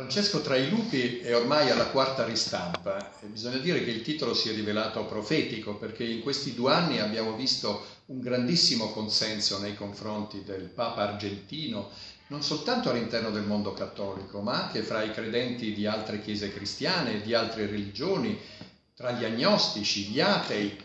Francesco tra i lupi è ormai alla quarta ristampa e bisogna dire che il titolo si è rivelato profetico perché in questi due anni abbiamo visto un grandissimo consenso nei confronti del Papa argentino, non soltanto all'interno del mondo cattolico, ma anche fra i credenti di altre chiese cristiane, di altre religioni, tra gli agnostici, gli atei.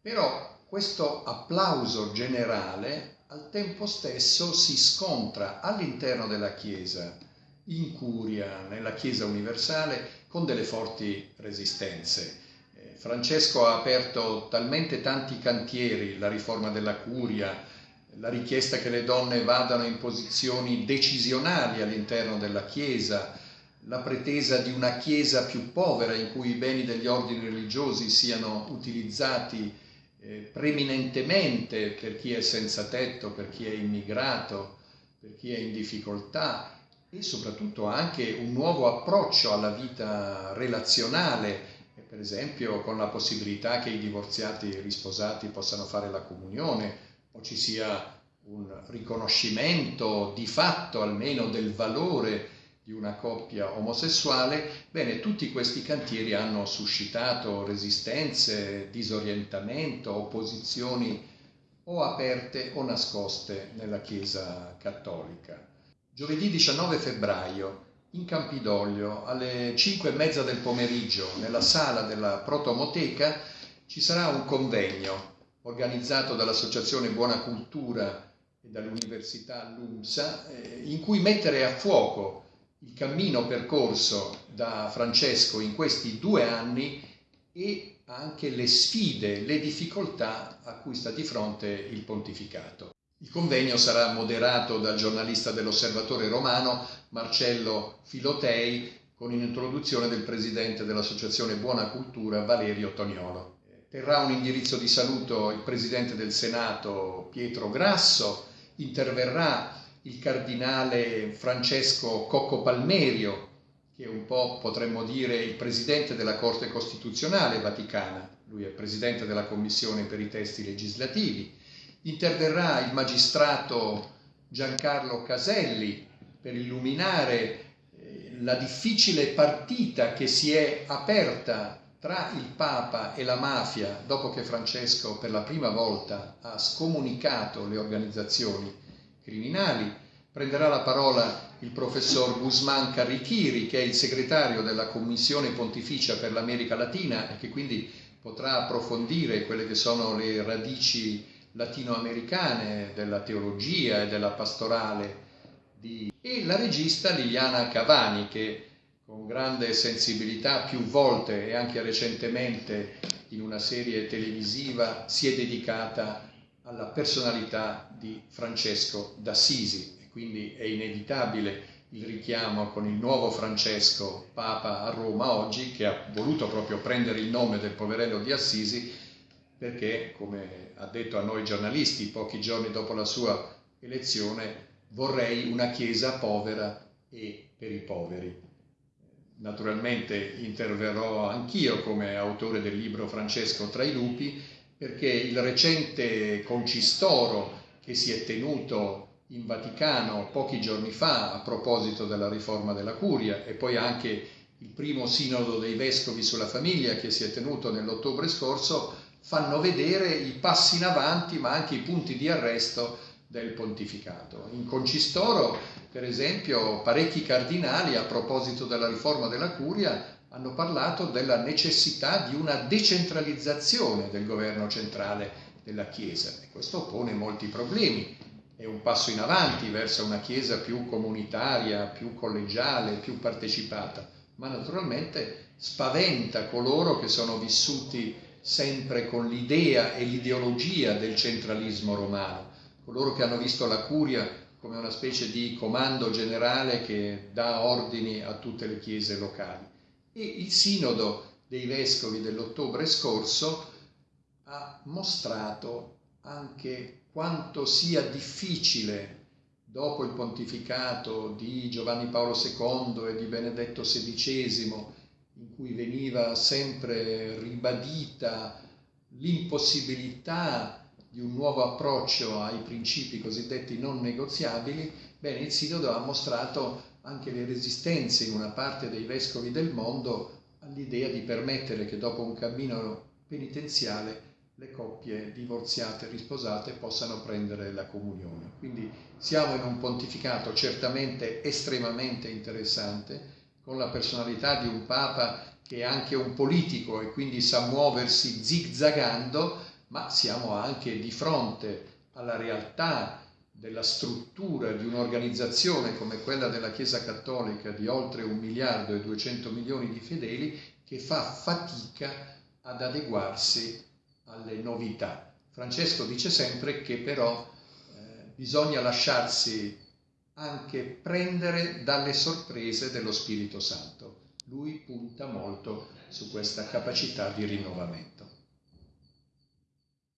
Però questo applauso generale al tempo stesso si scontra all'interno della Chiesa in curia, nella Chiesa universale, con delle forti resistenze. Eh, Francesco ha aperto talmente tanti cantieri, la riforma della curia, la richiesta che le donne vadano in posizioni decisionali all'interno della Chiesa, la pretesa di una Chiesa più povera in cui i beni degli ordini religiosi siano utilizzati eh, preminentemente per chi è senza tetto, per chi è immigrato, per chi è in difficoltà e soprattutto anche un nuovo approccio alla vita relazionale, per esempio con la possibilità che i divorziati risposati possano fare la comunione o ci sia un riconoscimento di fatto almeno del valore di una coppia omosessuale, bene, tutti questi cantieri hanno suscitato resistenze, disorientamento, opposizioni o aperte o nascoste nella Chiesa cattolica. Giovedì 19 febbraio in Campidoglio alle 5 e mezza del pomeriggio nella sala della Protomoteca ci sarà un convegno organizzato dall'Associazione Buona Cultura e dall'Università LUMSA eh, in cui mettere a fuoco il cammino percorso da Francesco in questi due anni e anche le sfide, le difficoltà a cui sta di fronte il pontificato. Il convegno sarà moderato dal giornalista dell'Osservatore Romano Marcello Filotei con un'introduzione del presidente dell'Associazione Buona Cultura Valerio Toniolo. Terrà un indirizzo di saluto il presidente del Senato Pietro Grasso, interverrà il cardinale Francesco Cocco Palmerio, che è un po' potremmo dire il presidente della Corte Costituzionale Vaticana, lui è presidente della Commissione per i testi legislativi, interverrà il magistrato Giancarlo Caselli per illuminare eh, la difficile partita che si è aperta tra il Papa e la mafia dopo che Francesco per la prima volta ha scomunicato le organizzazioni criminali. Prenderà la parola il professor Guzman Carrichiri, che è il segretario della Commissione Pontificia per l'America Latina e che quindi potrà approfondire quelle che sono le radici latinoamericane della teologia e della pastorale di... e la regista Liliana Cavani che con grande sensibilità più volte e anche recentemente in una serie televisiva si è dedicata alla personalità di Francesco d'Assisi. E quindi è inevitabile il richiamo con il nuovo Francesco Papa a Roma oggi che ha voluto proprio prendere il nome del poverello di Assisi perché, come ha detto a noi giornalisti pochi giorni dopo la sua elezione, vorrei una Chiesa povera e per i poveri. Naturalmente interverrò anch'io come autore del libro Francesco tra i lupi, perché il recente concistoro che si è tenuto in Vaticano pochi giorni fa a proposito della riforma della curia e poi anche il primo sinodo dei vescovi sulla famiglia che si è tenuto nell'ottobre scorso fanno vedere i passi in avanti ma anche i punti di arresto del pontificato. In Concistoro, per esempio, parecchi cardinali a proposito della riforma della curia hanno parlato della necessità di una decentralizzazione del governo centrale della Chiesa e questo pone molti problemi. È un passo in avanti verso una Chiesa più comunitaria, più collegiale, più partecipata, ma naturalmente spaventa coloro che sono vissuti sempre con l'idea e l'ideologia del centralismo romano, coloro che hanno visto la curia come una specie di comando generale che dà ordini a tutte le chiese locali. E il sinodo dei vescovi dell'ottobre scorso ha mostrato anche quanto sia difficile dopo il pontificato di Giovanni Paolo II e di Benedetto XVI in cui veniva sempre ribadita l'impossibilità di un nuovo approccio ai principi cosiddetti non negoziabili, bene, il Sinodo ha mostrato anche le resistenze in una parte dei vescovi del mondo all'idea di permettere che dopo un cammino penitenziale le coppie divorziate e risposate possano prendere la comunione. Quindi siamo in un pontificato certamente estremamente interessante, con la personalità di un Papa che è anche un politico e quindi sa muoversi zigzagando, ma siamo anche di fronte alla realtà della struttura di un'organizzazione come quella della Chiesa Cattolica di oltre un miliardo e duecento milioni di fedeli che fa fatica ad adeguarsi alle novità. Francesco dice sempre che però eh, bisogna lasciarsi anche prendere dalle sorprese dello Spirito Santo. Lui punta molto su questa capacità di rinnovamento.